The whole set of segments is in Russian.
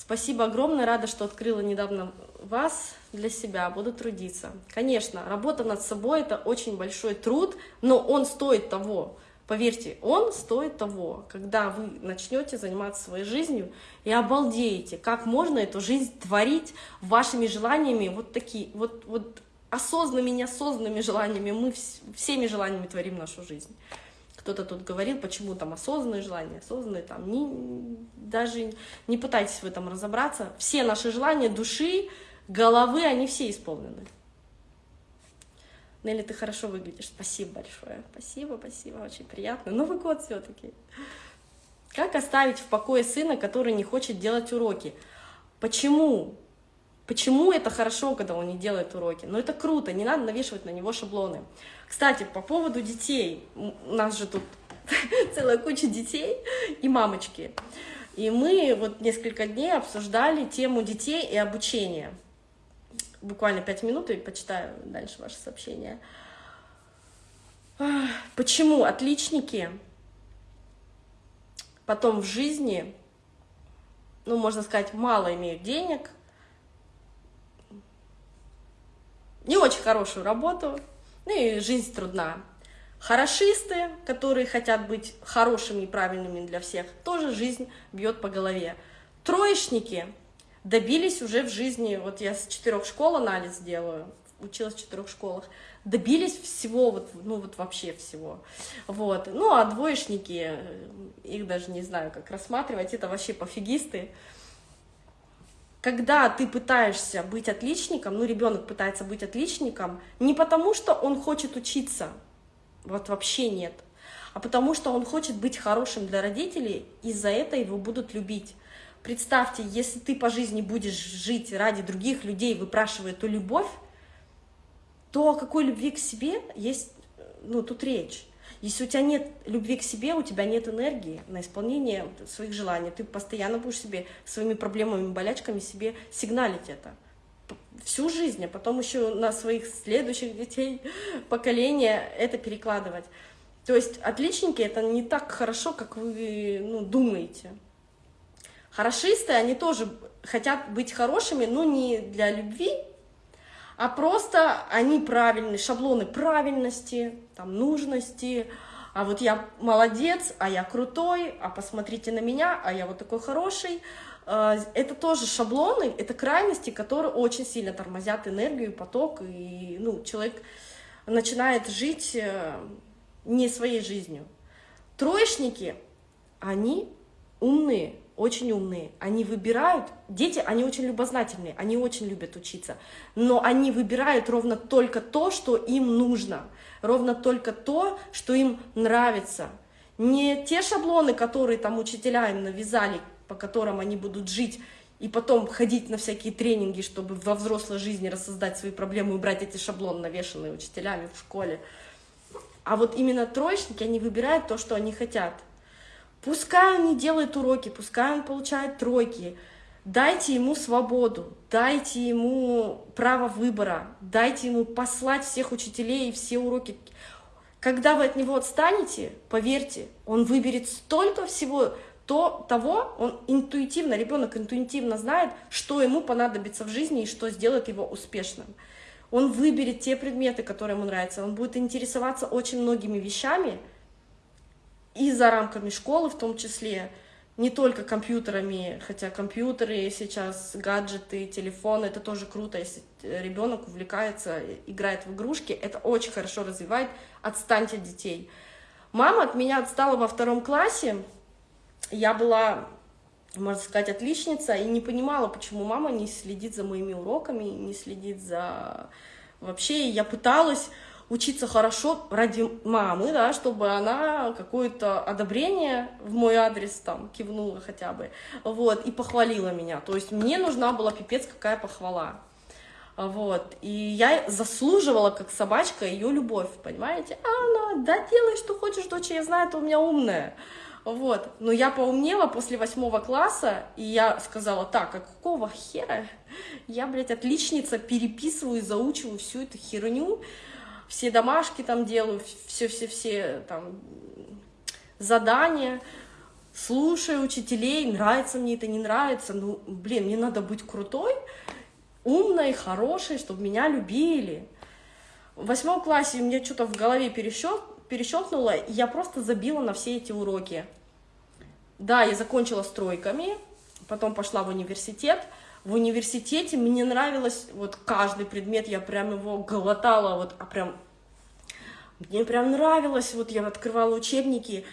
Спасибо огромное, рада, что открыла недавно вас для себя, буду трудиться. Конечно, работа над собой — это очень большой труд, но он стоит того. Поверьте, он стоит того, когда вы начнете заниматься своей жизнью и обалдеете, как можно эту жизнь творить вашими желаниями, вот такие, вот, вот осознанными, неосознанными желаниями, мы всеми желаниями творим нашу жизнь. Кто-то тут говорил, почему там осознанные желания, осознанные там, не, даже не пытайтесь в этом разобраться. Все наши желания души, головы, они все исполнены. Нелли, ты хорошо выглядишь. Спасибо большое. Спасибо, спасибо, очень приятно. Новый год все-таки. Как оставить в покое сына, который не хочет делать уроки? Почему? Почему это хорошо, когда он не делает уроки? Но это круто, не надо навешивать на него шаблоны. Кстати, по поводу детей. У нас же тут целая куча детей и мамочки. И мы вот несколько дней обсуждали тему детей и обучения буквально пять минут и почитаю дальше ваше сообщение. Почему отличники потом в жизни, ну, можно сказать, мало имеют денег, не очень хорошую работу, ну и жизнь трудна. Хорошисты, которые хотят быть хорошими и правильными для всех, тоже жизнь бьет по голове. Троечники добились уже в жизни, вот я с четырех школ анализ делаю, училась в четырех школах, добились всего, вот, ну вот вообще всего. Вот. Ну а двоечники, их даже не знаю, как рассматривать, это вообще пофигисты. Когда ты пытаешься быть отличником, ну ребенок пытается быть отличником, не потому что он хочет учиться, вот вообще нет, а потому что он хочет быть хорошим для родителей, и за это его будут любить. Представьте, если ты по жизни будешь жить ради других людей, выпрашивая эту любовь, то о какой любви к себе есть, ну, тут речь. Если у тебя нет любви к себе, у тебя нет энергии на исполнение своих желаний, ты постоянно будешь себе своими проблемами, болячками себе сигналить это всю жизнь, а потом еще на своих следующих детей, поколения это перекладывать. То есть отличники это не так хорошо, как вы ну, думаете. Хорошисты, они тоже хотят быть хорошими, но не для любви, а просто они правильные, шаблоны правильности, там, нужности, а вот я молодец, а я крутой, а посмотрите на меня, а я вот такой хороший. А, это тоже шаблоны, это крайности, которые очень сильно тормозят энергию, поток, и ну, человек начинает жить э, не своей жизнью. Троечники, они умные, очень умные, они выбирают, дети, они очень любознательные, они очень любят учиться, но они выбирают ровно только то, что им нужно, ровно только то, что им нравится. Не те шаблоны, которые там учителя им навязали, по которым они будут жить, и потом ходить на всякие тренинги, чтобы во взрослой жизни рассоздать свои проблемы и убрать эти шаблоны, навешанные учителями в школе. А вот именно троечники, они выбирают то, что они хотят – Пускай он не делает уроки, пускай он получает тройки, дайте ему свободу, дайте ему право выбора, дайте ему послать всех учителей и все уроки. Когда вы от него отстанете, поверьте, он выберет столько всего, то, того, он интуитивно, ребенок интуитивно знает, что ему понадобится в жизни и что сделает его успешным. Он выберет те предметы, которые ему нравятся, он будет интересоваться очень многими вещами, и за рамками школы в том числе, не только компьютерами, хотя компьютеры сейчас, гаджеты, телефоны, это тоже круто, если ребенок увлекается, играет в игрушки, это очень хорошо развивает, отстаньте от детей. Мама от меня отстала во втором классе, я была, можно сказать, отличница, и не понимала, почему мама не следит за моими уроками, не следит за... Вообще, я пыталась учиться хорошо ради мамы, да, чтобы она какое-то одобрение в мой адрес там кивнула хотя бы, вот, и похвалила меня. То есть мне нужна была пипец какая похвала. Вот, и я заслуживала, как собачка, ее любовь, понимаете? А она, да делай, что хочешь, дочь, я знаю, ты у меня умная. Вот, но я поумнела после восьмого класса, и я сказала, так, а какого хера я, блядь, отличница, переписываю, заучиваю всю эту херню, все домашки там делаю, все-все-все там задания. слушаю учителей, нравится мне это, не нравится, ну, блин, мне надо быть крутой, умной, хорошей, чтобы меня любили. В восьмом классе у меня что-то в голове перещелк, перещелкнуло, и я просто забила на все эти уроки. Да, я закончила стройками, потом пошла в университет. В университете мне нравилось, вот каждый предмет, я прям его глотала, вот, а прям, мне прям нравилось, вот я открывала учебники,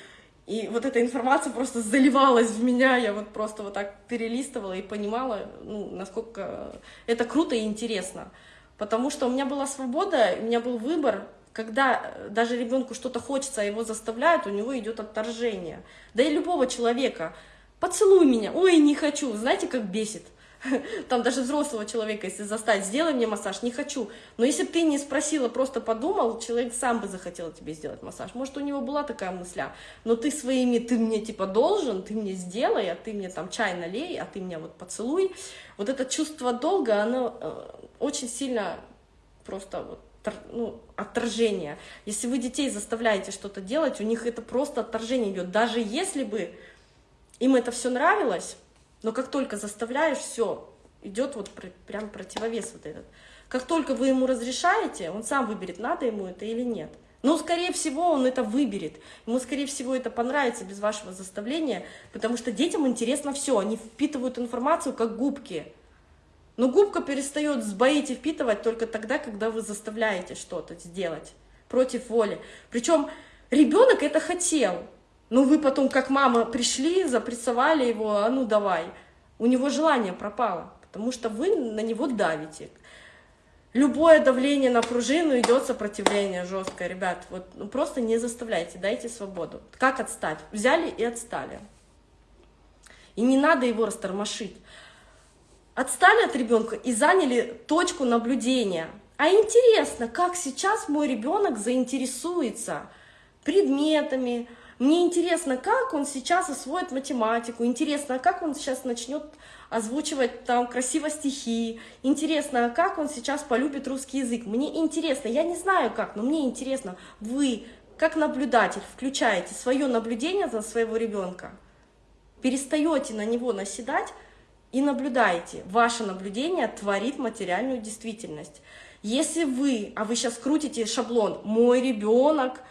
и вот эта информация просто заливалась в меня, я вот просто вот так перелистывала и понимала, ну, насколько это круто и интересно. Потому что у меня была свобода, у меня был выбор, когда даже ребенку что-то хочется, а его заставляют, у него идет отторжение. Да и любого человека. Поцелуй меня, ой, не хочу, знаете, как бесит. Там даже взрослого человека, если заставить, сделай мне массаж, не хочу. Но если бы ты не спросила, просто подумал, человек сам бы захотел тебе сделать массаж. Может, у него была такая мысля, но ты своими, ты мне типа должен, ты мне сделай, а ты мне там чай налей, а ты меня вот поцелуй. Вот это чувство долга, оно э, очень сильно просто вот ну, отторжение. Если вы детей заставляете что-то делать, у них это просто отторжение идет. Даже если бы им это все нравилось, но как только заставляешь, все, идет вот прям противовес вот этот. Как только вы ему разрешаете, он сам выберет, надо ему это или нет. Но, скорее всего, он это выберет. Ему, скорее всего, это понравится без вашего заставления, потому что детям интересно все. Они впитывают информацию как губки. Но губка перестает сбоить и впитывать только тогда, когда вы заставляете что-то сделать против воли. Причем ребенок это хотел. Ну, вы потом, как мама, пришли, запрессовали его, а ну давай. У него желание пропало, потому что вы на него давите. Любое давление на пружину идет сопротивление жесткое, ребят. Вот ну, просто не заставляйте, дайте свободу. Как отстать? Взяли и отстали. И не надо его растормошить. Отстали от ребенка и заняли точку наблюдения. А интересно, как сейчас мой ребенок заинтересуется предметами, мне интересно, как он сейчас освоит математику, интересно, как он сейчас начнет озвучивать там красиво стихи, интересно, как он сейчас полюбит русский язык. Мне интересно, я не знаю как, но мне интересно, вы, как наблюдатель, включаете свое наблюдение за своего ребенка, перестаете на него наседать и наблюдаете. Ваше наблюдение творит материальную действительность. Если вы, а вы сейчас крутите шаблон «мой ребенок»,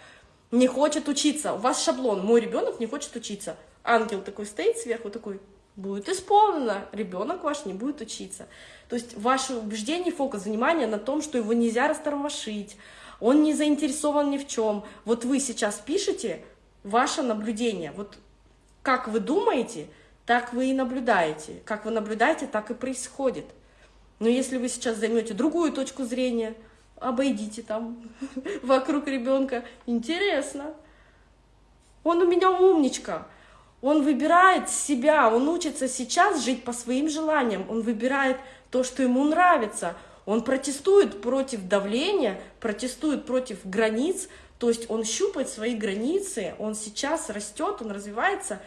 не хочет учиться. У вас шаблон, мой ребенок не хочет учиться. Ангел такой стоит сверху, такой, будет исполнено, ребенок ваш не будет учиться. То есть ваше убеждение, фокус внимания на том, что его нельзя растормошить, он не заинтересован ни в чем. Вот вы сейчас пишете ваше наблюдение. Вот как вы думаете, так вы и наблюдаете. Как вы наблюдаете, так и происходит. Но если вы сейчас займете другую точку зрения, обойдите там вокруг ребенка. Интересно. Он у меня умничка. Он выбирает себя, он учится сейчас жить по своим желаниям, он выбирает то, что ему нравится. Он протестует против давления, протестует против границ, то есть он щупает свои границы, он сейчас растет, он развивается,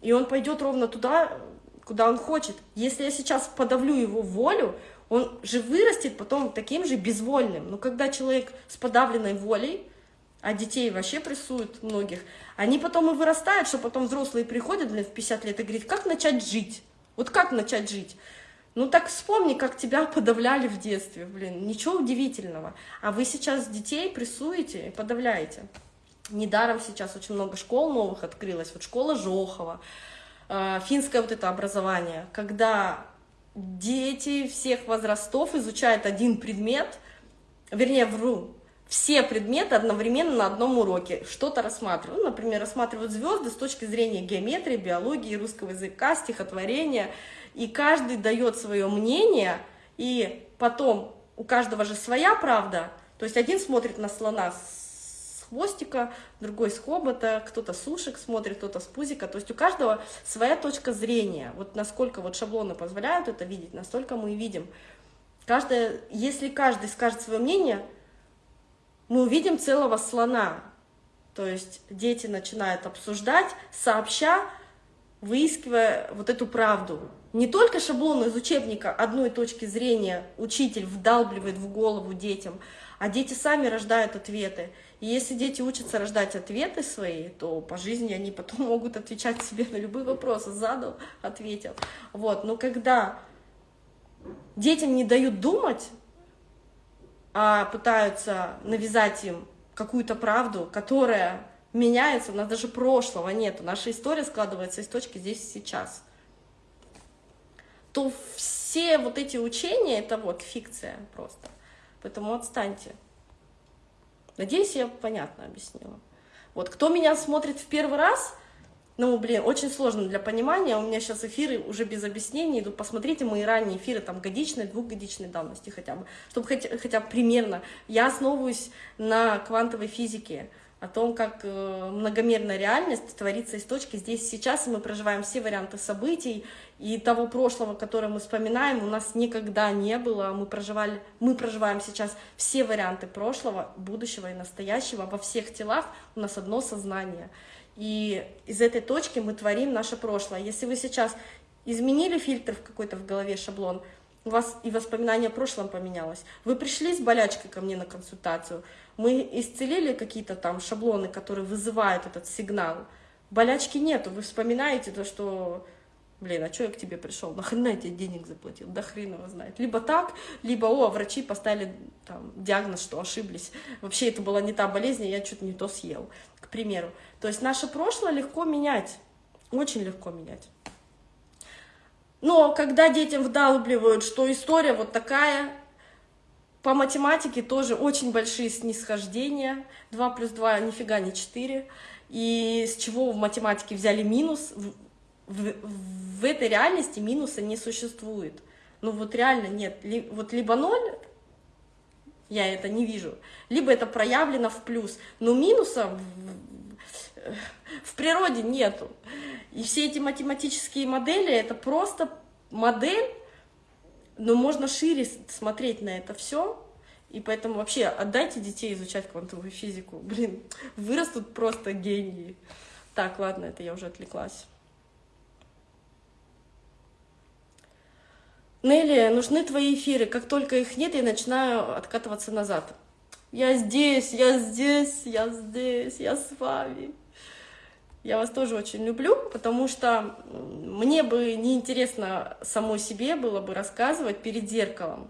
и он пойдет ровно туда, куда он хочет. Если я сейчас подавлю его волю, он же вырастет потом таким же безвольным. Но когда человек с подавленной волей, а детей вообще прессуют многих, они потом и вырастают, что потом взрослые приходят, блин, в 50 лет и говорят, как начать жить? Вот как начать жить? Ну так вспомни, как тебя подавляли в детстве, блин, ничего удивительного. А вы сейчас детей прессуете и подавляете. Недаром сейчас очень много школ новых открылось. Вот школа Жохова, э, финское вот это образование, когда дети всех возрастов изучают один предмет, вернее, вру, все предметы одновременно на одном уроке, что-то рассматривают. Ну, например, рассматривают звезды с точки зрения геометрии, биологии, русского языка, стихотворения, и каждый дает свое мнение, и потом у каждого же своя правда, то есть один смотрит на слона хвостика, другой с хобота, кто-то с ушек смотрит, кто-то с пузика. То есть у каждого своя точка зрения. Вот насколько вот шаблоны позволяют это видеть, настолько мы и видим. Каждое, если каждый скажет свое мнение, мы увидим целого слона. То есть дети начинают обсуждать, сообща, выискивая вот эту правду. Не только шаблон из учебника одной точки зрения учитель вдалбливает в голову детям, А дети сами рождают ответы. И если дети учатся рождать ответы свои, то по жизни они потом могут отвечать себе на любые вопросы. Задал, ответил. Вот. Но когда детям не дают думать, а пытаются навязать им какую-то правду, которая меняется, у нас даже прошлого нет, наша история складывается из точки здесь и сейчас, то все вот эти учения, это вот фикция просто. Поэтому отстаньте. Надеюсь, я понятно объяснила. Вот, кто меня смотрит в первый раз, ну, блин, очень сложно для понимания, у меня сейчас эфиры уже без объяснений идут, посмотрите мои ранние эфиры, там, годичной, двухгодичной давности хотя бы, чтобы хотя, хотя бы примерно. Я основываюсь на квантовой физике, о том, как э, многомерная реальность творится из точки здесь сейчас, и мы проживаем все варианты событий, и того прошлого, которое мы вспоминаем, у нас никогда не было, мы, проживали, мы проживаем сейчас все варианты прошлого, будущего и настоящего, во всех телах у нас одно сознание. И из этой точки мы творим наше прошлое. Если вы сейчас изменили фильтр в какой-то в голове шаблон, у вас и воспоминание о прошлом поменялось. Вы пришли с болячкой ко мне на консультацию, мы исцелили какие-то там шаблоны, которые вызывают этот сигнал. Болячки нету, вы вспоминаете то, что, блин, а что я к тебе пришел, нахрена я тебе денег заплатил, да хрен его знает. Либо так, либо, о, врачи поставили там, диагноз, что ошиблись. Вообще это была не та болезнь, я что-то не то съел, к примеру. То есть наше прошлое легко менять, очень легко менять. Но когда детям вдалбливают, что история вот такая, по математике тоже очень большие снисхождения. 2 плюс 2 нифига не 4. И с чего в математике взяли минус? В, в, в этой реальности минуса не существует. Ну вот реально нет. Ли, вот либо 0, я это не вижу, либо это проявлено в плюс. Но минуса в, в природе нету. И все эти математические модели, это просто модель, но можно шире смотреть на это все, и поэтому вообще отдайте детей изучать квантовую физику. Блин, вырастут просто гении. Так, ладно, это я уже отвлеклась. Нелли, нужны твои эфиры. Как только их нет, я начинаю откатываться назад. Я здесь, я здесь, я здесь, я с вами. Я вас тоже очень люблю, потому что мне бы неинтересно самой себе было бы рассказывать перед зеркалом.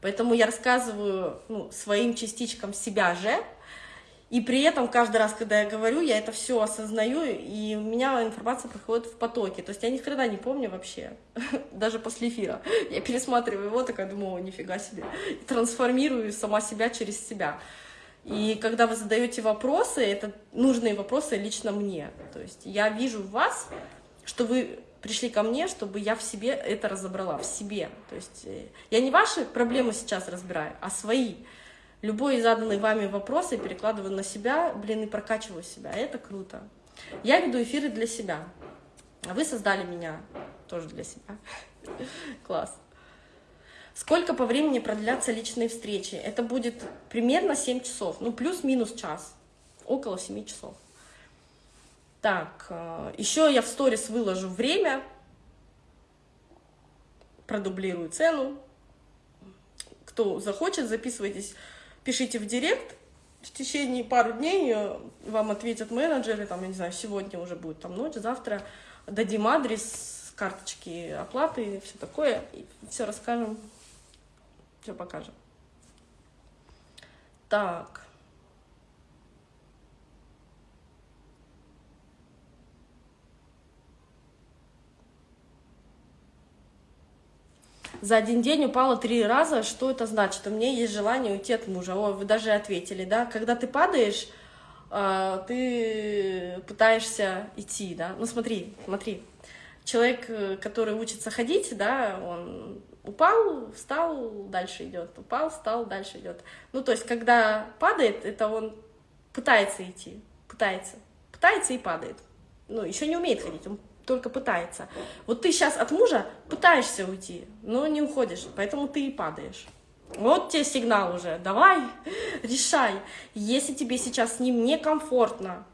Поэтому я рассказываю ну, своим частичкам себя же, и при этом каждый раз, когда я говорю, я это все осознаю, и у меня информация проходит в потоке. То есть я ни хрена не помню вообще, даже после эфира. Я пересматриваю его, такая думаю, нифига себе. Трансформирую сама себя через себя. И когда вы задаете вопросы, это нужные вопросы лично мне. То есть я вижу в вас, что вы пришли ко мне, чтобы я в себе это разобрала, в себе. То есть э, я не ваши проблемы сейчас разбираю, а свои. Любой заданный вами вопрос я перекладываю на себя, блин, и прокачиваю себя. Это круто. Я веду эфиры для себя. А вы создали меня тоже для себя. Класс. Сколько по времени продлятся личные встречи? Это будет примерно 7 часов, ну плюс-минус час, около 7 часов. Так, э, еще я в сторис выложу время, продублирую цену. Кто захочет, записывайтесь, пишите в директ. В течение пару дней э, вам ответят менеджеры, там, я не знаю, сегодня уже будет там ночь, завтра дадим адрес, карточки оплаты, все такое, и все расскажем все покажем. Так. За один день упала три раза. Что это значит? У меня есть желание уйти от мужа. Ой, вы даже ответили, да? Когда ты падаешь, а, ты пытаешься идти, да? Ну смотри, смотри. Человек, э, который учится ходить, да, он упал, встал, дальше идет, упал, встал, дальше идет. Ну, то есть, когда падает, это он пытается идти, пытается, пытается и падает. Ну, еще не умеет ходить, он только пытается. Вот ты сейчас от мужа пытаешься уйти, но не уходишь, поэтому ты и падаешь. Вот тебе сигнал уже, давай, решай. Если тебе сейчас с ним некомфортно,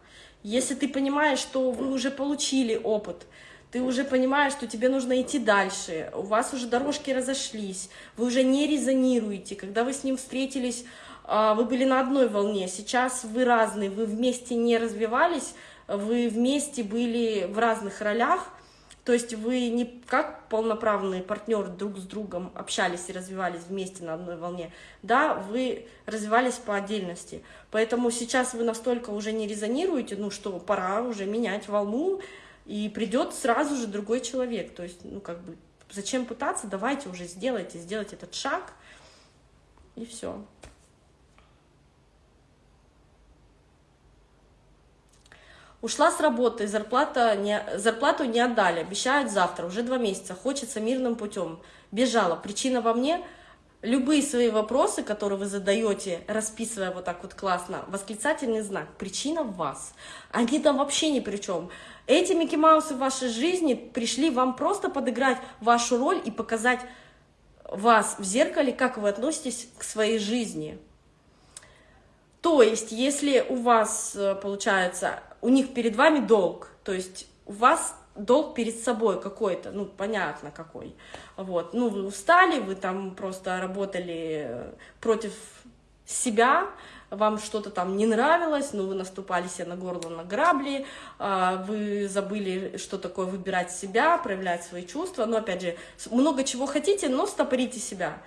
если ты понимаешь, что вы уже получили опыт, ты уже понимаешь, что тебе нужно идти дальше, у вас уже дорожки разошлись, вы уже не резонируете, когда вы с ним встретились, а, вы были на одной волне, сейчас вы разные, вы вместе не развивались, вы вместе были в разных ролях, то есть вы не как полноправные партнеры друг с другом общались и развивались вместе на одной волне, да, вы развивались по отдельности. Поэтому сейчас вы настолько уже не резонируете, ну что, пора уже менять волну, и придет сразу же другой человек. То есть, ну как бы, зачем пытаться, давайте уже сделайте, сделайте этот шаг, и все. Ушла с работы, зарплата не, зарплату не отдали, обещают завтра, уже два месяца, хочется мирным путем. Бежала, причина во мне. Любые свои вопросы, которые вы задаете, расписывая вот так вот классно, восклицательный знак, причина в вас. Они там вообще ни при чем. Эти Микки Маусы в вашей жизни пришли вам просто подыграть вашу роль и показать вас в зеркале, как вы относитесь к своей жизни. То есть, если у вас, э, получается, у них перед вами долг, то есть у вас долг перед собой какой-то, ну, понятно какой, вот, ну, вы устали, вы там просто работали против себя, вам что-то там не нравилось, ну, вы наступали себе на горло, на грабли, а, вы забыли, что такое выбирать себя, проявлять свои чувства, но, опять же, много чего хотите, но стопорите себя,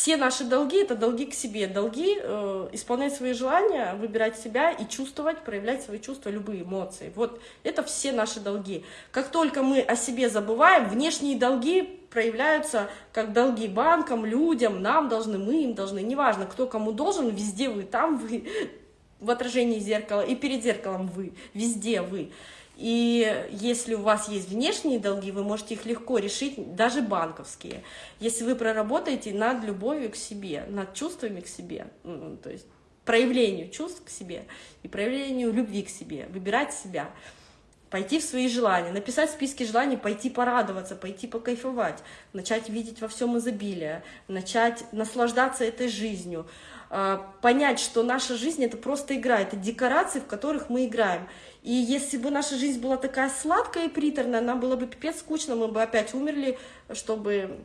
все наши долги — это долги к себе, долги э, исполнять свои желания, выбирать себя и чувствовать, проявлять свои чувства, любые эмоции. Вот это все наши долги. Как только мы о себе забываем, внешние долги проявляются как долги банкам, людям, нам должны, мы им должны. Неважно, кто кому должен, везде вы, там вы, в отражении зеркала и перед зеркалом вы, везде вы. И если у вас есть внешние долги, вы можете их легко решить, даже банковские, если вы проработаете над любовью к себе, над чувствами к себе, то есть проявлению чувств к себе и проявлению любви к себе, выбирать себя, пойти в свои желания, написать списки желаний, пойти порадоваться, пойти покайфовать, начать видеть во всем изобилие, начать наслаждаться этой жизнью, понять, что наша жизнь — это просто игра, это декорации, в которых мы играем. И если бы наша жизнь была такая сладкая и приторная, нам было бы пипец скучно, мы бы опять умерли, чтобы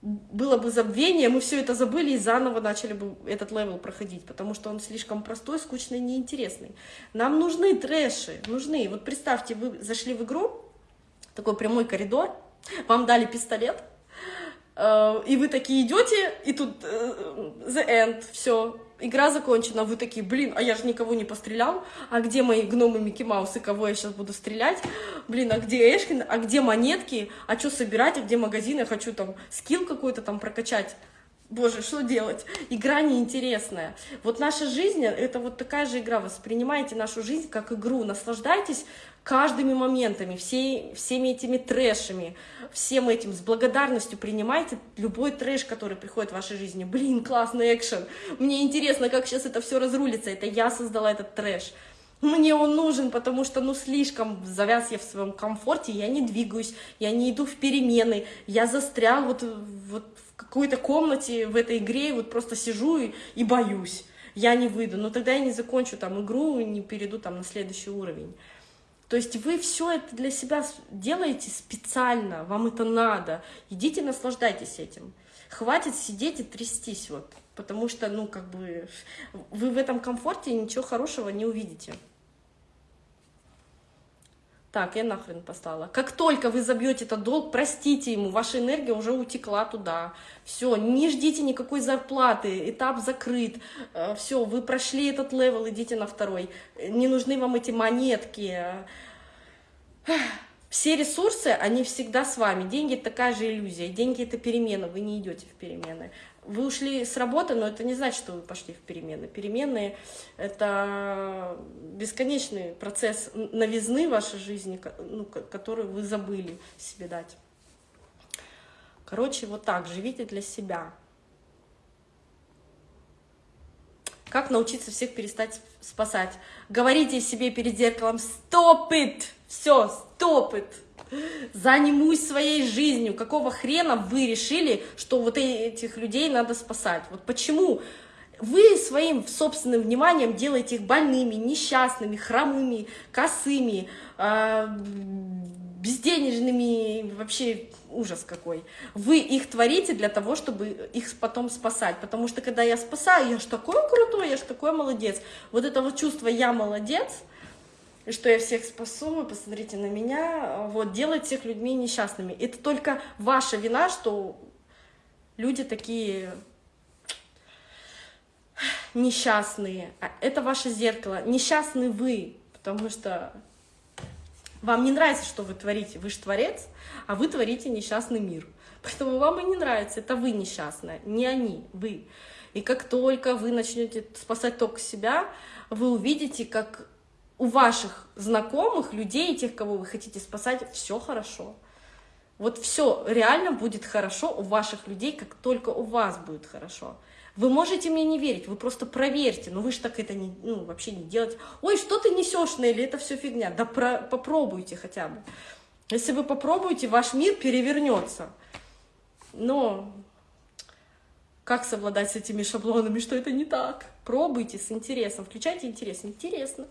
было бы забвение, мы все это забыли и заново начали бы этот level проходить, потому что он слишком простой, скучный, неинтересный. Нам нужны трэши, нужны. Вот представьте, вы зашли в игру, такой прямой коридор, вам дали пистолет, и вы такие идете, и тут э, the end, все, игра закончена, вы такие, блин, а я же никого не пострелял, а где мои гномы Микки Маусы, кого я сейчас буду стрелять, блин, а где Эшкин, а где монетки, а что собирать, а где магазины, хочу там скилл какой-то там прокачать. Боже, что делать? Игра неинтересная. Вот наша жизнь — это вот такая же игра. Воспринимайте нашу жизнь как игру, наслаждайтесь каждыми моментами, всей, всеми этими трэшами, всем этим с благодарностью принимайте любой трэш, который приходит в вашей жизни. Блин, классный экшен, мне интересно, как сейчас это все разрулится, это я создала этот трэш. Мне он нужен, потому что, ну, слишком завяз я в своем комфорте, я не двигаюсь, я не иду в перемены, я застрял вот, вот в какой-то комнате в этой игре, вот просто сижу и, и боюсь, я не выйду, но тогда я не закончу там игру, не перейду там на следующий уровень. То есть вы все это для себя делаете специально, вам это надо. Идите, наслаждайтесь этим. Хватит сидеть и трястись, вот, потому что, ну, как бы, вы в этом комфорте ничего хорошего не увидите. Так, я нахрен поставила. Как только вы забьете этот долг, простите ему, ваша энергия уже утекла туда. Все, не ждите никакой зарплаты, этап закрыт. Э, Все, вы прошли этот level, идите на второй. Не нужны вам эти монетки. Все ресурсы, они всегда с вами. Деньги — это такая же иллюзия. Деньги — это перемена, вы не идете в перемены. Вы ушли с работы, но это не значит, что вы пошли в перемены. Перемены — это бесконечный процесс новизны вашей жизни, ну, который вы забыли себе дать. Короче, вот так, живите для себя. Как научиться всех перестать спасать? Говорите себе перед зеркалом «Stop it!» Все, «Stop it!» Занимусь своей жизнью. Какого хрена вы решили, что вот этих людей надо спасать? Вот почему вы своим собственным вниманием делаете их больными, несчастными, хромыми, косыми, э, безденежными, вообще ужас какой. Вы их творите для того, чтобы их потом спасать. Потому что когда я спасаю, я ж такой крутой, я ж такой молодец. Вот это вот чувство «я молодец», что я всех спасу, посмотрите на меня, вот, делает всех людьми несчастными. Это только ваша вина, что люди такие несчастные. А это ваше зеркало. Несчастны вы, потому что вам не нравится, что вы творите. Вы же творец, а вы творите несчастный мир. Поэтому вам и не нравится. Это вы несчастная, не они, вы. И как только вы начнете спасать только себя, вы увидите, как у ваших знакомых, людей, тех, кого вы хотите спасать, все хорошо. Вот все реально будет хорошо у ваших людей, как только у вас будет хорошо. Вы можете мне не верить, вы просто проверьте, но вы же так это не, ну, вообще не делаете. Ой, что ты несешь, Нелли, это все фигня. Да про, попробуйте хотя бы. Если вы попробуете, ваш мир перевернется. Но как совладать с этими шаблонами, что это не так? Пробуйте с интересом, включайте интерес. Интересно.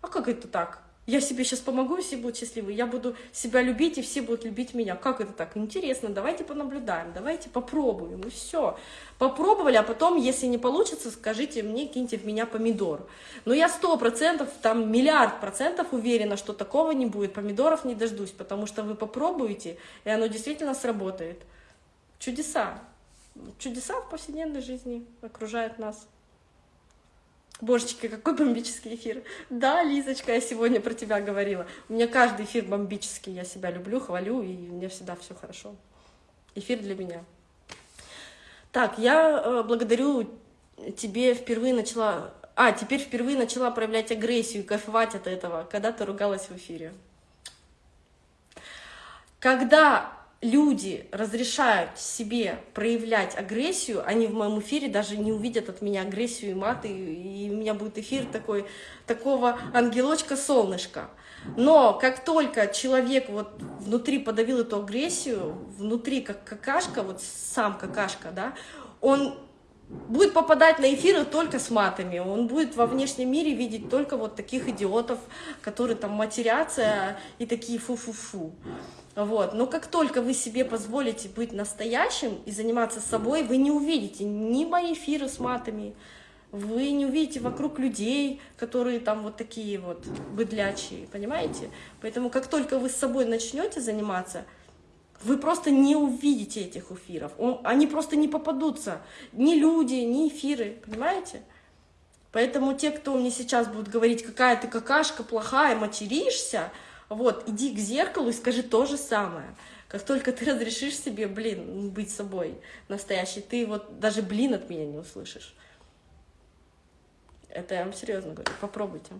А как это так? я себе сейчас помогу, все будут счастливы, я буду себя любить, и все будут любить меня. Как это так? Интересно, давайте понаблюдаем, давайте попробуем, и все. Попробовали, а потом, если не получится, скажите мне, киньте в меня помидор. Но я сто процентов, там миллиард процентов уверена, что такого не будет, помидоров не дождусь, потому что вы попробуете, и оно действительно сработает. Чудеса. Чудеса в повседневной жизни окружают нас. Божечки, какой бомбический эфир. Да, Лизочка, я сегодня про тебя говорила. У меня каждый эфир бомбический, я себя люблю, хвалю, и меня всегда все хорошо. Эфир для меня. Так, я э, благодарю тебе впервые начала... А, теперь впервые начала проявлять агрессию и кайфовать от этого, когда ты ругалась в эфире. Когда люди разрешают себе проявлять агрессию, они в моем эфире даже не увидят от меня агрессию и маты, и у меня будет эфир такой, такого ангелочка-солнышка. Но как только человек вот внутри подавил эту агрессию, внутри как какашка, вот сам какашка, да, он будет попадать на эфиры только с матами, он будет во внешнем мире видеть только вот таких идиотов, которые там матерятся и такие фу-фу-фу. Вот. Но как только вы себе позволите быть настоящим и заниматься собой, вы не увидите ни мои эфиры с матами, вы не увидите вокруг людей, которые там вот такие вот быдлячие, понимаете? Поэтому как только вы с собой начнете заниматься, вы просто не увидите этих эфиров. они просто не попадутся. Ни люди, ни эфиры, понимаете? Поэтому те, кто мне сейчас будут говорить, какая ты какашка плохая, материшься, вот, иди к зеркалу и скажи то же самое. Как только ты разрешишь себе, блин, быть собой настоящий, ты вот даже блин от меня не услышишь. Это я вам серьезно говорю, попробуйте.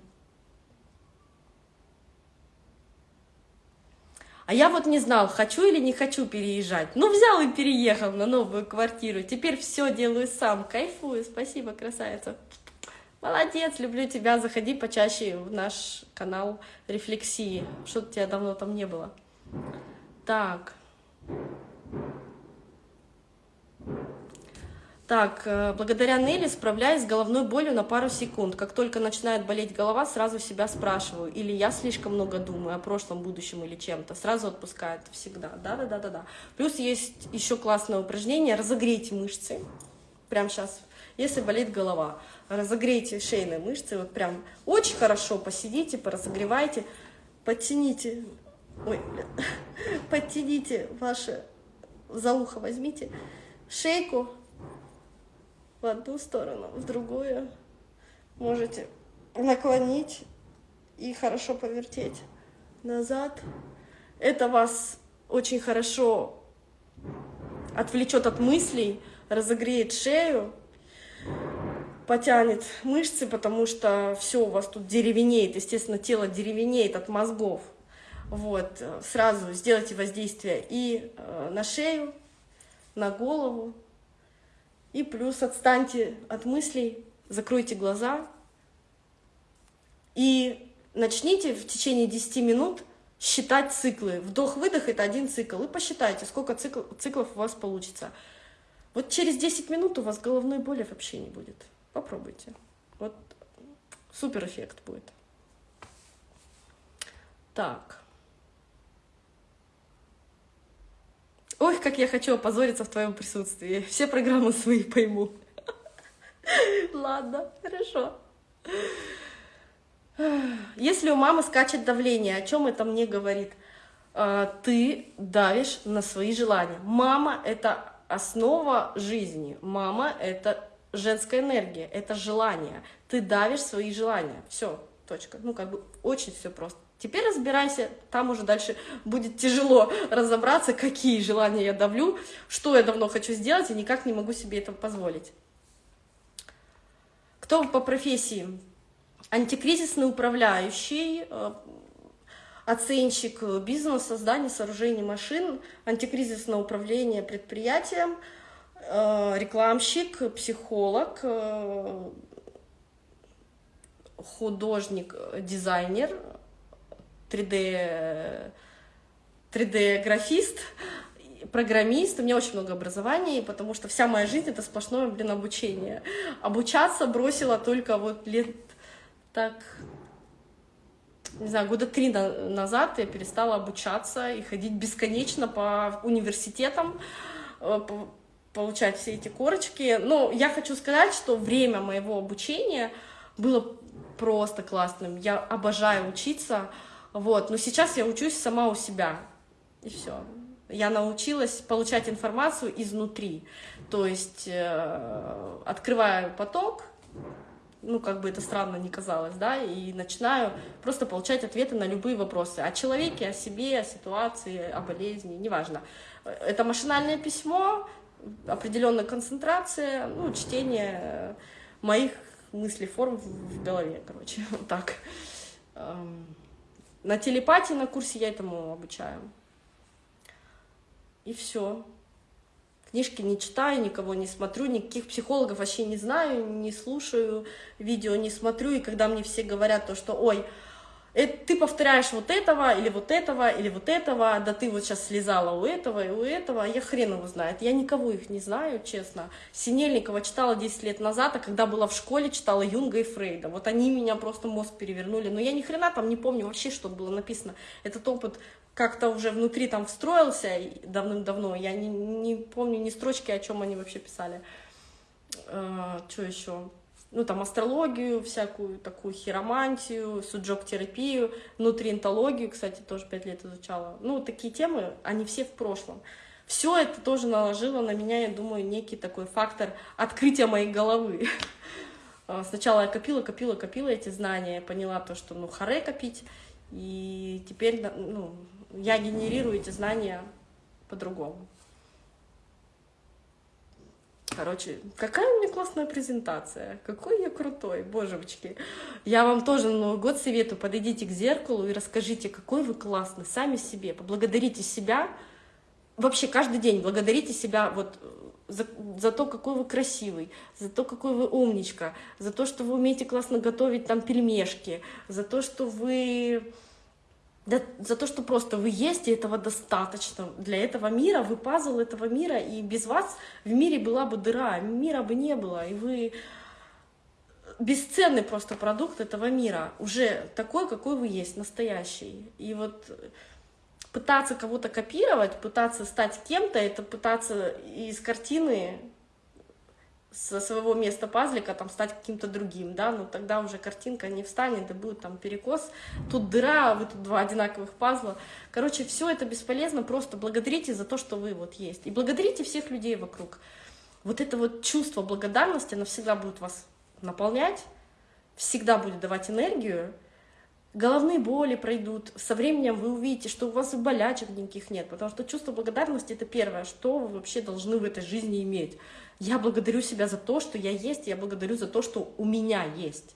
А я вот не знал, хочу или не хочу переезжать. Ну, взял и переехал на новую квартиру. Теперь все делаю сам. Кайфую. Спасибо, красавица. Молодец, люблю тебя, заходи почаще в наш канал рефлексии. Что-то тебя давно там не было. Так. Так, э, благодаря Нелли справляюсь с головной болью на пару секунд. Как только начинает болеть голова, сразу себя спрашиваю. Или я слишком много думаю о прошлом, будущем или чем-то. Сразу отпускает всегда. Да-да-да-да-да. Плюс есть еще классное упражнение. Разогрейте мышцы. Прямо сейчас, если болит голова разогрейте шейные мышцы, вот прям очень хорошо посидите, поразогревайте, подтяните, ой, подтяните ваше, за ухо возьмите, шейку в одну сторону, в другую, можете наклонить и хорошо повертеть назад. Это вас очень хорошо отвлечет от мыслей, разогреет шею, потянет мышцы, потому что все у вас тут деревенеет, естественно, тело деревенеет от мозгов. Вот, сразу сделайте воздействие и э, на шею, на голову, и плюс отстаньте от мыслей, закройте глаза и начните в течение 10 минут считать циклы. Вдох-выдох — это один цикл. И посчитайте, сколько цикл, циклов у вас получится. Вот через 10 минут у вас головной боли вообще не будет. Попробуйте. Вот супер эффект будет. Так. Ой, как я хочу опозориться в твоем присутствии. Все программы свои пойму. Ладно, хорошо. Если у мамы скачет давление, о чем это мне говорит? А, ты давишь на свои желания. Мама — это основа жизни. Мама — это женская энергия, это желание. Ты давишь свои желания. Все, точка. Ну, как бы очень все просто. Теперь разбирайся, там уже дальше будет тяжело разобраться, какие желания я давлю, что я давно хочу сделать и никак не могу себе это позволить. Кто по профессии? Антикризисный управляющий, э, оценщик бизнеса, создания сооружений машин, антикризисное управление предприятием, э, рекламщик, психолог, э, художник, дизайнер, 3D, 3D-графист, программист, у меня очень много образований, потому что вся моя жизнь — это сплошное, блин, обучение. Обучаться бросила только вот лет так, не знаю, года три назад я перестала обучаться и ходить бесконечно по университетам, э, получать все эти корочки. Но я хочу сказать, что время моего обучения было просто классным. Я обожаю учиться, вот. Но сейчас я учусь сама у себя, и все. Я научилась получать информацию изнутри, то есть э, открываю поток, ну, как бы это странно не казалось, да, и начинаю просто получать ответы на любые вопросы о человеке, о себе, о ситуации, о болезни, неважно. Это машинальное письмо, определенная концентрация, ну, чтение моих мыслей, форм в голове, короче, вот так. На телепатии на курсе я этому обучаю. И все. Книжки не читаю, никого не смотрю, никаких психологов вообще не знаю, не слушаю, видео не смотрю. И когда мне все говорят то, что «Ой, это, ты повторяешь вот этого, или вот этого, или вот этого, да ты вот сейчас слезала у этого и у этого, я хрен его знает, я никого их не знаю, честно. Синельникова читала 10 лет назад, а когда была в школе, читала Юнга и Фрейда, вот они меня просто мозг перевернули, но я ни хрена там не помню вообще, что было написано. Этот опыт как-то уже внутри там встроился давным-давно, я не, не помню ни строчки, о чем они вообще писали. А, что еще? Ну, там, астрологию, всякую такую хиромантию, суджок-терапию, нутриентологию, кстати, тоже пять лет изучала. Ну, такие темы, они все в прошлом. Все это тоже наложило на меня, я думаю, некий такой фактор открытия моей головы. А, сначала я копила, копила, копила эти знания, поняла то, что, ну, харе копить, и теперь, ну, я генерирую эти знания по-другому. Короче, какая у меня классная презентация, какой я крутой, божевочки. Я вам тоже на Новый год советую, подойдите к зеркалу и расскажите, какой вы классный, сами себе, поблагодарите себя, вообще каждый день благодарите себя вот за, за то, какой вы красивый, за то, какой вы умничка, за то, что вы умеете классно готовить там пельмешки, за то, что вы да, за то, что просто вы есть, и этого достаточно для этого мира, вы пазл этого мира, и без вас в мире была бы дыра, мира бы не было, и вы бесценный просто продукт этого мира, уже такой, какой вы есть, настоящий. И вот пытаться кого-то копировать, пытаться стать кем-то, это пытаться из картины со своего места пазлика там стать каким-то другим, да, но тогда уже картинка не встанет, и будет там перекос, тут дыра, вы тут два одинаковых пазла. Короче, все это бесполезно, просто благодарите за то, что вы вот есть. И благодарите всех людей вокруг. Вот это вот чувство благодарности, оно всегда будет вас наполнять, всегда будет давать энергию, головные боли пройдут, со временем вы увидите, что у вас и болячек никаких нет, потому что чувство благодарности — это первое, что вы вообще должны в этой жизни иметь. Я благодарю себя за то, что я есть, я благодарю за то, что у меня есть.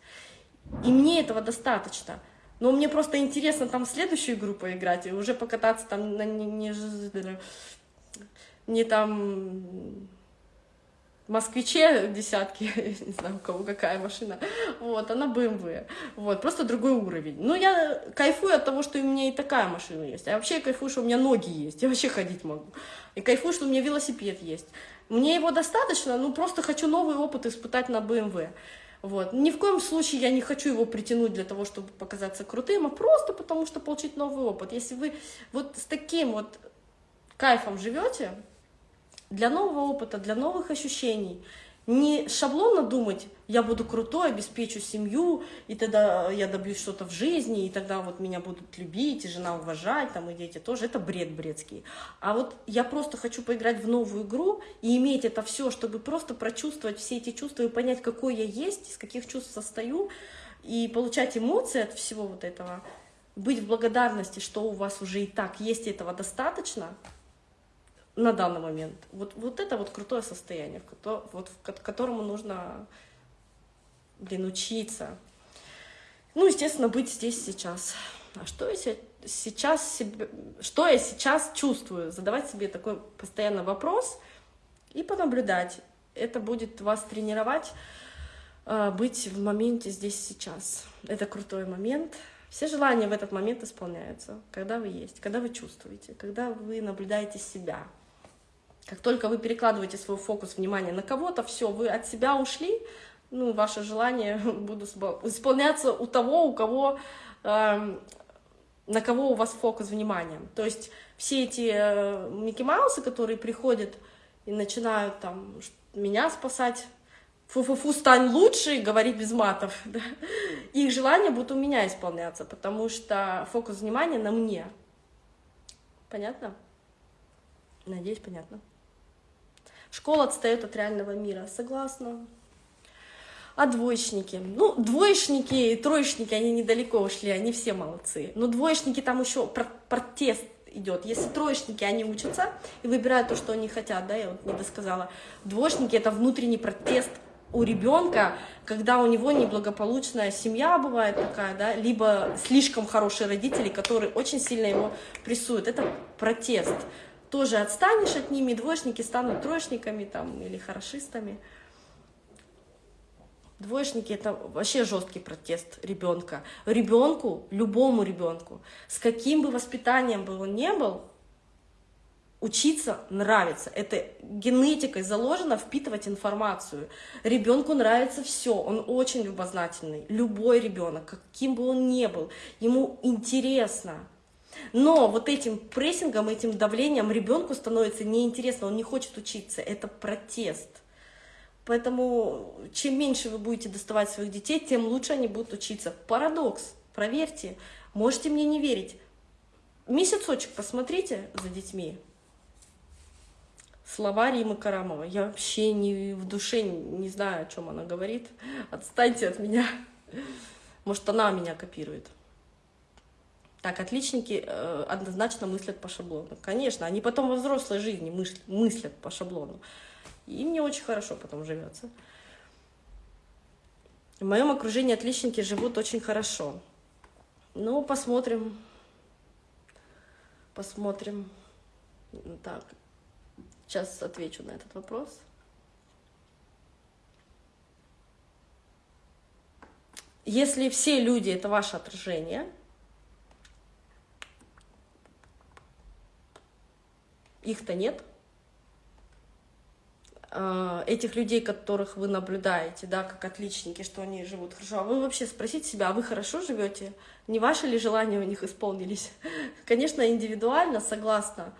И мне этого достаточно. Но мне просто интересно там в следующую игру поиграть и уже покататься там на не, не, не там москвиче десятки, не знаю, у кого какая машина, вот, она BMW, вот, просто другой уровень. Но я кайфую от того, что у меня и такая машина есть, а вообще кайфую, что у меня ноги есть, я вообще ходить могу, и кайфую, что у меня велосипед есть. Мне его достаточно, ну просто хочу новый опыт испытать на BMW. Вот. Ни в коем случае я не хочу его притянуть для того, чтобы показаться крутым, а просто потому что получить новый опыт. Если вы вот с таким вот кайфом живете, для нового опыта, для новых ощущений, не шаблонно думать, я буду крутой, обеспечу семью, и тогда я добьюсь что-то в жизни, и тогда вот меня будут любить, и жена уважать, там, и дети тоже. Это бред бредский. А вот я просто хочу поиграть в новую игру и иметь это все, чтобы просто прочувствовать все эти чувства и понять, какой я есть, из каких чувств состою, и получать эмоции от всего вот этого, быть в благодарности, что у вас уже и так есть, этого достаточно – на данный момент. Вот, вот это вот крутое состояние, вот, к которому нужно, блин, учиться. Ну, естественно, быть здесь сейчас. А что я сейчас себе, что я сейчас чувствую? Задавать себе такой постоянно вопрос и понаблюдать. Это будет вас тренировать, а, быть в моменте здесь сейчас. Это крутой момент. Все желания в этот момент исполняются, когда вы есть, когда вы чувствуете, когда вы наблюдаете себя. Как только вы перекладываете свой фокус внимания на кого-то, все, вы от себя ушли, ну, ваши желания будут исполняться у того, у кого, э, на кого у вас фокус внимания. То есть все эти э, Микки Маусы, которые приходят и начинают там меня спасать, фу-фу-фу, стань лучше, говорить без матов, да? их желания будут у меня исполняться, потому что фокус внимания на мне. Понятно? Надеюсь, понятно. Школа отстает от реального мира, согласна. А двоечники? Ну, двоечники и троечники, они недалеко ушли, они все молодцы. Но двоечники там еще протест идет. Если троечники, они учатся и выбирают то, что они хотят, да, я вот не досказала. Двоечники — это внутренний протест у ребенка, когда у него неблагополучная семья бывает такая, да, либо слишком хорошие родители, которые очень сильно его прессуют. Это протест тоже отстанешь от ними, двоечники станут троечниками там, или хорошистами. Двоечники это вообще жесткий протест ребенка. Ребенку, любому ребенку, с каким бы воспитанием бы он ни был, учиться нравится. Это генетикой заложено впитывать информацию. Ребенку нравится все, он очень любознательный. Любой ребенок, каким бы он ни был, ему интересно. Но вот этим прессингом, этим давлением ребенку становится неинтересно, он не хочет учиться. Это протест. Поэтому чем меньше вы будете доставать своих детей, тем лучше они будут учиться. Парадокс, проверьте, можете мне не верить. Месяцочек посмотрите за детьми. Слова Римы Карамова. Я вообще не, в душе не знаю, о чем она говорит. Отстаньте от меня. Может, она меня копирует. Так, отличники э, однозначно мыслят по шаблону. Конечно, они потом во взрослой жизни мыслят, мыслят по шаблону. И мне очень хорошо потом живется. В моем окружении отличники живут очень хорошо. Ну, посмотрим. Посмотрим. Так, сейчас отвечу на этот вопрос. Если все люди — это ваше отражение — их-то нет. А, этих людей, которых вы наблюдаете, да, как отличники, что они живут хорошо, а вы вообще спросите себя, а вы хорошо живете? Не ваши ли желания у них исполнились? Конечно, индивидуально, согласна,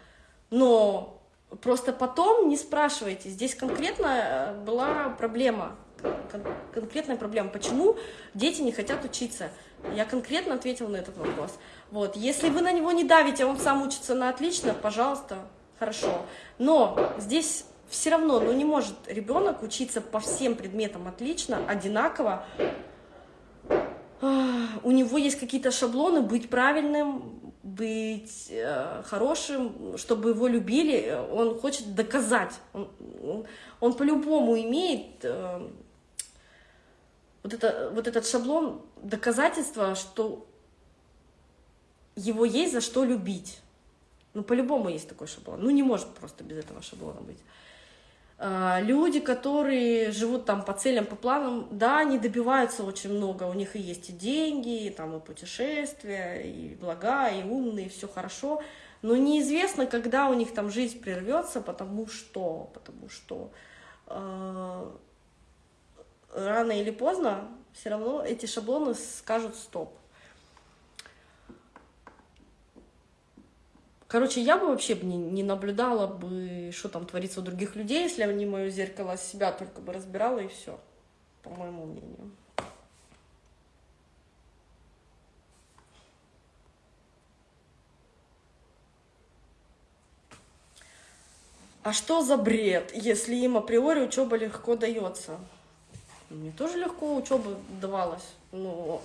но просто потом не спрашивайте. Здесь конкретно э, была проблема, конкретная проблема, почему дети не хотят учиться. Я конкретно ответила на этот вопрос. Вот. Если вы на него не давите, а он сам учится на отлично, пожалуйста, хорошо. Но здесь все равно, ну не может ребенок учиться по всем предметам отлично, одинаково. У него есть какие-то шаблоны, быть правильным, быть э, хорошим, чтобы его любили, он хочет доказать. Он, он, он по-любому имеет э, вот, это, вот этот шаблон доказательства, что его есть за что любить. Ну, по-любому есть такой шаблон. Ну, не может просто без этого шаблона быть. А, люди, которые живут там по целям, по планам, да, они добиваются очень много, у них и есть и деньги, и, там и путешествия, и блага, и умные, и все хорошо, но неизвестно, когда у них там жизнь прервется, потому что, потому что э, рано или поздно все равно эти шаблоны скажут стоп. Короче, я бы вообще не, не наблюдала бы, что там творится у других людей, если они мое зеркало себя только бы разбирала и все, по моему мнению. А что за бред, если им априори учеба легко дается? Мне тоже легко учеба давалась, но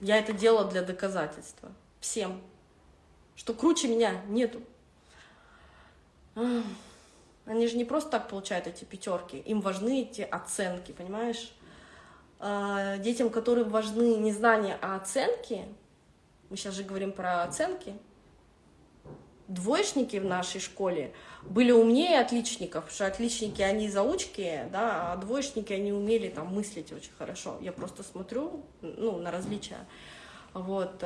я это делала для доказательства всем, что круче меня нету. Они же не просто так получают эти пятерки, им важны эти оценки, понимаешь? А, детям, которым важны не знания, а оценки, мы сейчас же говорим про оценки, двоечники в нашей школе были умнее отличников, потому что отличники, они заучки, да, а двоечники, они умели там мыслить очень хорошо. Я просто смотрю, ну, на различия. Вот.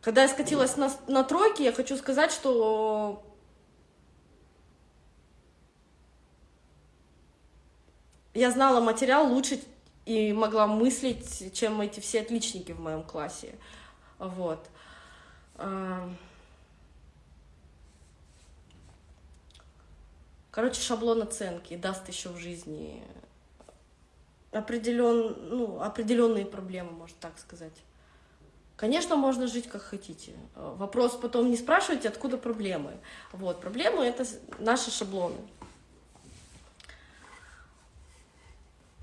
Когда я скатилась на, на тройки, я хочу сказать, что я знала материал лучше, и могла мыслить, чем эти все отличники в моем классе. Вот. А, короче, шаблон оценки даст еще в жизни определен, ну, определенные проблемы, можно так сказать. Конечно, можно жить как хотите. Вопрос потом не спрашивайте, откуда проблемы. Вот, проблемы — это наши шаблоны.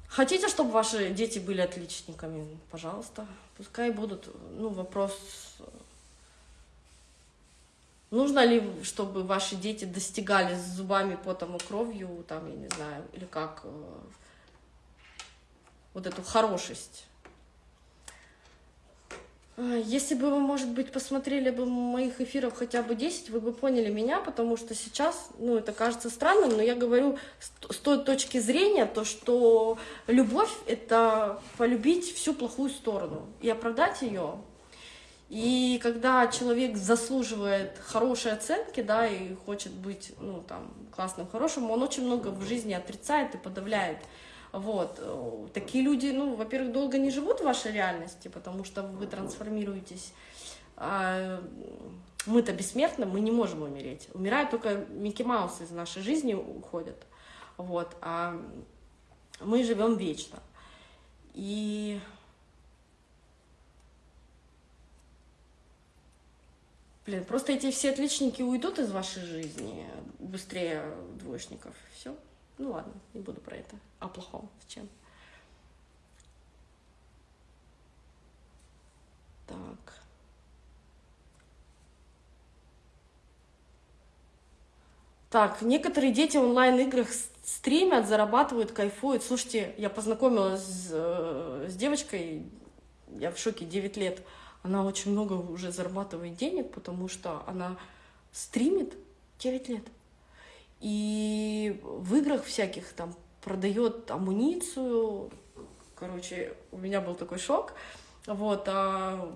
Хотите, чтобы ваши дети были отличниками? Пожалуйста, пускай будут. Ну, вопрос, нужно ли, чтобы ваши дети достигали с зубами, потом и кровью, там, я не знаю, или как, э, вот эту хорошесть. А, если бы вы, может быть, посмотрели бы моих эфиров хотя бы 10, вы бы поняли меня, потому что сейчас, ну, это кажется странным, но я говорю с той точки зрения, то, что любовь — это полюбить всю плохую сторону и оправдать ее. И когда человек заслуживает хорошей оценки, да, и хочет быть, ну, там, классным, хорошим, он очень много в жизни отрицает и подавляет. Вот. Такие люди, ну, во-первых, долго не живут в вашей реальности, потому что вы трансформируетесь. А мы-то бессмертны, мы не можем умереть. Умирают только Микки Маус из нашей жизни уходят. Вот. А мы живем вечно. И Блин, просто эти все отличники уйдут из вашей жизни быстрее двоечников. Все. Ну ладно, не буду про это. О плохом. Зачем? Так. Так, некоторые дети в онлайн-играх стримят, зарабатывают, кайфуют. Слушайте, я познакомилась с, э, с девочкой, я в шоке, 9 лет. Она очень много уже зарабатывает денег, потому что она стримит 9 лет. И в играх всяких там продает амуницию. Короче, у меня был такой шок. Вот, а,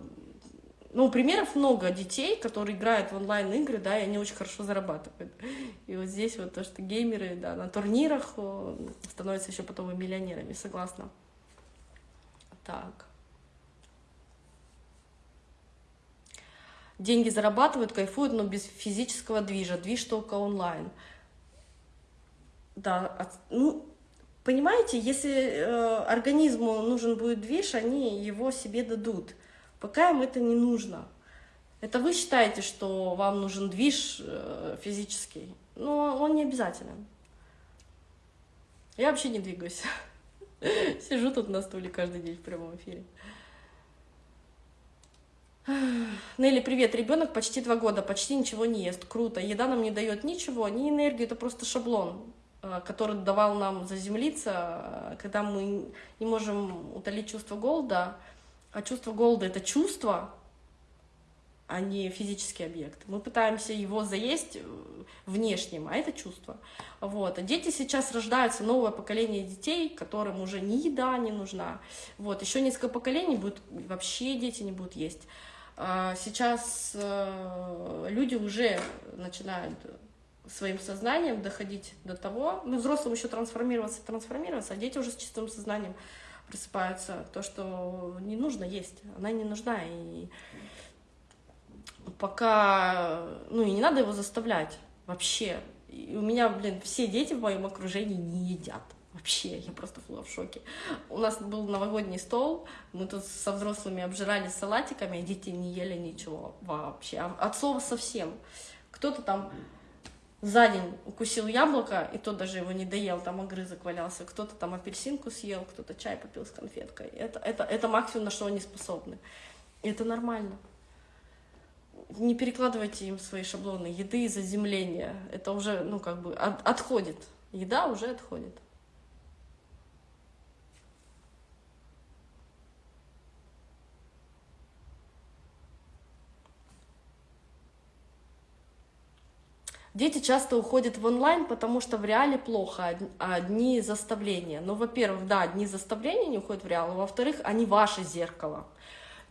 ну, примеров много детей, которые играют в онлайн-игры, да, и они очень хорошо зарабатывают. И вот здесь вот то, что геймеры, да, на турнирах становятся еще потом и миллионерами, согласна. Так. Деньги зарабатывают, кайфуют, но без физического движа. Движ только онлайн. Да, ну, понимаете, если э, организму нужен будет движ, они его себе дадут. Пока им это не нужно. Это вы считаете, что вам нужен движ э, физический, но он не обязателен. Я вообще не двигаюсь. Сижу тут на стуле каждый день в прямом эфире. Нелли, привет. Ребенок почти два года, почти ничего не ест. Круто. Еда нам не дает ничего, ни энергию, это просто шаблон. Э, который давал нам заземлиться, э, когда мы не можем утолить чувство голода, а чувство голода — это чувство, а не физический объект. Мы пытаемся его заесть э, внешним, а это чувство. Вот. А дети сейчас рождаются, новое поколение детей, которым уже ни еда не нужна. Вот. Еще несколько поколений будет, вообще дети не будут есть. А сейчас люди уже начинают своим сознанием доходить до того, ну, взрослым еще трансформироваться, трансформироваться, а дети уже с чистым сознанием просыпаются, то, что не нужно есть, она не нужна, и пока, ну, и не надо его заставлять вообще. И у меня, блин, все дети в моем окружении не едят. Вообще, я просто была в шоке. У нас был новогодний стол, мы тут со взрослыми обжирались салатиками, а дети не ели ничего вообще, а от слова совсем. Кто-то там за день укусил яблоко, и тот даже его не доел, там огрызок валялся, кто-то там апельсинку съел, кто-то чай попил с конфеткой. Это, это, это максимум, на что они способны. И это нормально. Не перекладывайте им свои шаблоны еды и заземления. Это уже, ну, как бы, от, отходит. Еда уже отходит. Дети часто уходят в онлайн, потому что в реале плохо, одни заставления. Ну, во-первых, да, одни заставления не уходят в реал, а во-вторых, они ваше зеркало.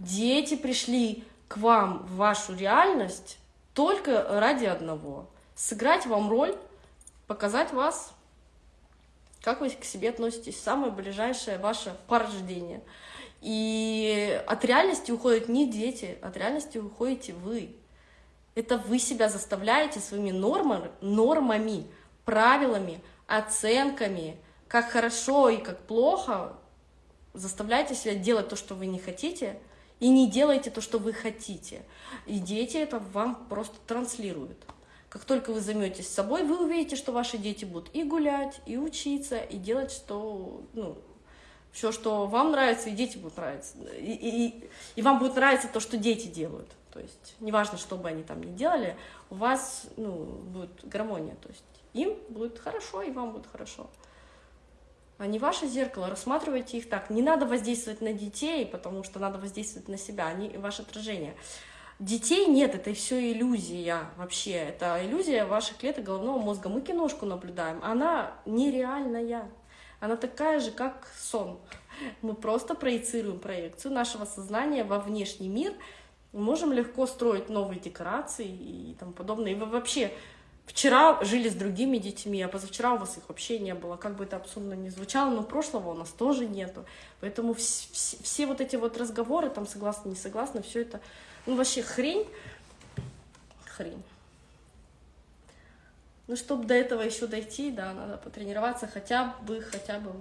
Дети пришли к вам в вашу реальность только ради одного. Сыграть вам роль, показать вас, как вы к себе относитесь, самое ближайшее ваше порождение. И от реальности уходят не дети, от реальности уходите вы. Это вы себя заставляете своими нормами, нормами, правилами, оценками, как хорошо и как плохо, заставляете себя делать то, что вы не хотите, и не делайте то, что вы хотите. И дети это вам просто транслируют. Как только вы займетесь собой, вы увидите, что ваши дети будут и гулять, и учиться, и делать что, ну, все, что вам нравится, и дети будут нравиться. И, и, и вам будет нравиться то, что дети делают. То есть неважно, что бы они там ни делали, у вас ну, будет гармония. То есть им будет хорошо, и вам будет хорошо. Они ваше зеркало, рассматривайте их так. Не надо воздействовать на детей, потому что надо воздействовать на себя, они ваше отражение. Детей нет, это все иллюзия вообще. Это иллюзия ваших клеток головного мозга. Мы киношку наблюдаем, она нереальная. Она такая же, как сон. Мы просто проецируем проекцию нашего сознания во внешний мир – мы можем легко строить новые декорации и тому подобное. И вы вообще вчера жили с другими детьми, а позавчера у вас их вообще не было. Как бы это абсурдно ни звучало, но прошлого у нас тоже нету. Поэтому все, все, все вот эти вот разговоры, там согласны, не согласны, все это, ну вообще хрень, хрень. Ну, чтобы до этого еще дойти, да, надо потренироваться хотя бы, хотя бы.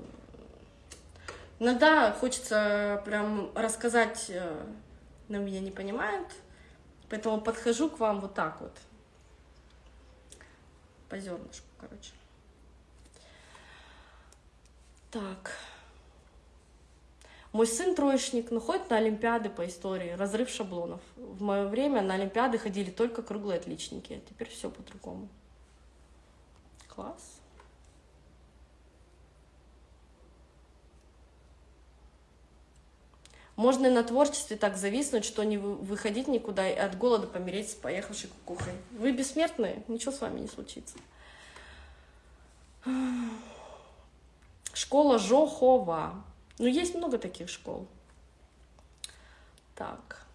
Иногда хочется прям рассказать э, но меня не понимают, поэтому подхожу к вам вот так вот, по зернышку, короче. Так. Мой сын троечник, но ходит на Олимпиады по истории, разрыв шаблонов. В мое время на Олимпиады ходили только круглые отличники, а теперь все по-другому. Класс. Можно и на творчестве так зависнуть, что не выходить никуда и от голода помереть с поехавшей кукухой. Вы бессмертные, ничего с вами не случится. Школа Жохова. Ну, есть много таких школ. Так.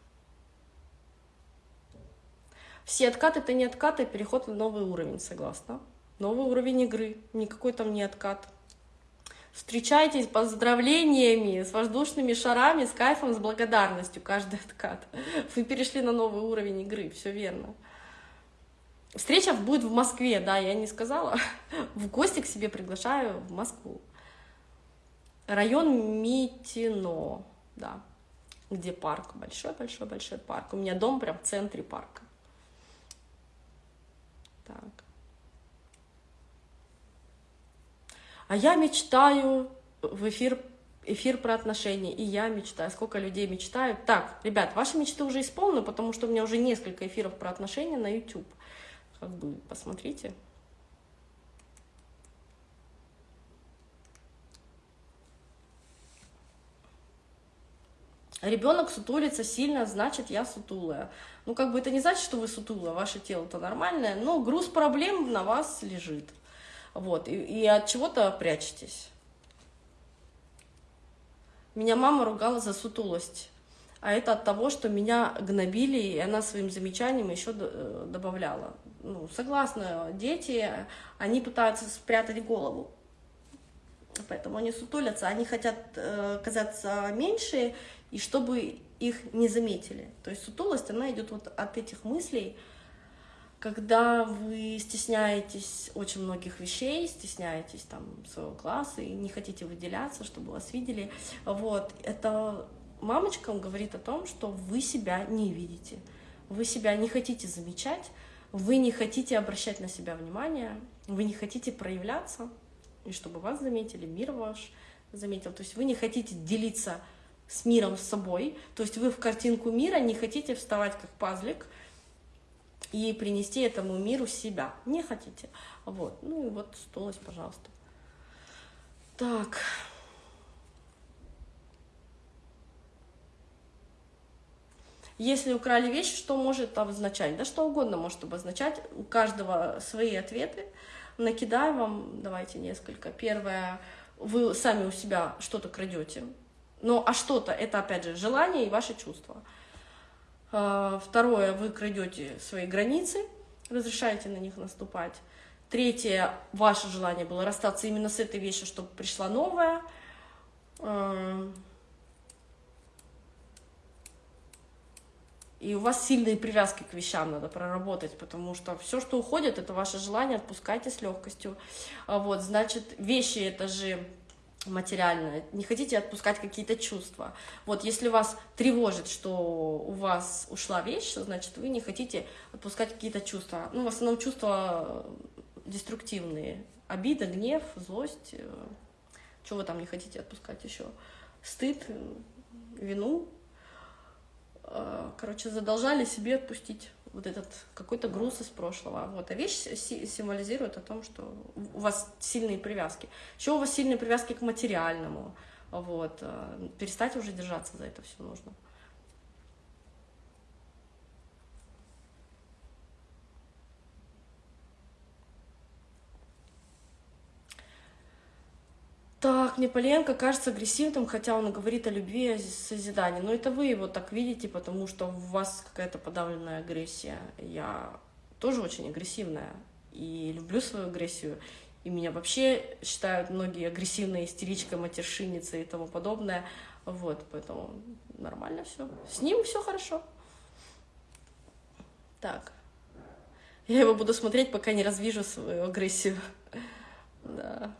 Все откаты — это не откаты, переход на новый уровень, согласна. Новый уровень игры, никакой там не откат. Встречайтесь поздравлениями, с воздушными шарами, с кайфом, с благодарностью каждый откат. Вы перешли на новый уровень игры, все верно. Встреча будет в Москве, да, я не сказала. В гости к себе приглашаю в Москву. Район Митино, да, где парк, большой-большой-большой парк. У меня дом прям в центре парка. Так. А я мечтаю в эфир, эфир про отношения, и я мечтаю. Сколько людей мечтают. Так, ребят, ваши мечты уже исполнены, потому что у меня уже несколько эфиров про отношения на YouTube. Как бы посмотрите. Ребенок сутулится сильно, значит, я сутулая. Ну, как бы это не значит, что вы сутулая, ваше тело-то нормальное, но груз проблем на вас лежит. Вот, и, и от чего-то прячетесь. Меня мама ругала за сутулость. А это от того, что меня гнобили, и она своим замечанием еще э, добавляла. Ну, согласна, дети, они пытаются спрятать голову. Поэтому они сутулятся, они хотят э, казаться меньше, и чтобы их не заметили. То есть сутулость, она идет вот от этих мыслей, когда вы стесняетесь очень многих вещей, стесняетесь там своего класса и не хотите выделяться, чтобы вас видели, вот, это мамочка говорит о том, что вы себя не видите, вы себя не хотите замечать, вы не хотите обращать на себя внимание, вы не хотите проявляться, и чтобы вас заметили, мир ваш заметил. То есть вы не хотите делиться с миром с собой, то есть вы в картинку мира не хотите вставать как пазлик и принести этому миру себя. Не хотите. Вот. Ну и вот столость, пожалуйста. Так. Если украли вещи, что может обозначать? Да что угодно может обозначать. У каждого свои ответы. Накидаю вам, давайте несколько. Первое, вы сами у себя что-то крадете. Ну, а что-то, это опять же желание и ваши чувства. А, второе, вы крадете свои границы, разрешаете на них наступать. Третье, ваше желание было расстаться именно с этой вещью, чтобы пришла новая. И у вас сильные привязки к вещам надо проработать, потому что все, что уходит, это ваше желание, отпускайте с легкостью. А вот, значит, вещи это же материальное, не хотите отпускать какие-то чувства. Вот если вас тревожит, что у вас ушла вещь, значит, вы не хотите отпускать какие-то чувства. Ну, в основном чувства деструктивные. Обида, гнев, злость. Э, Чего вы там не хотите отпускать еще? Стыд, вину, Э, короче, задолжали себе отпустить вот этот какой-то груз из прошлого. Вот. А вещь символизирует о том, что у вас сильные привязки. Еще у вас сильные привязки к материальному. Вот. Э, перестать уже держаться за это все нужно. Так, Неполенко кажется агрессивным, хотя он говорит о любви и созидании. Но это вы его так видите, потому что у вас какая-то подавленная агрессия. Я тоже очень агрессивная и люблю свою агрессию. И меня вообще считают многие агрессивной истеричкой, матершинницей и тому подобное. Вот, поэтому нормально все. С ним все хорошо. Так. Я его буду смотреть, пока не развижу свою агрессию. Да.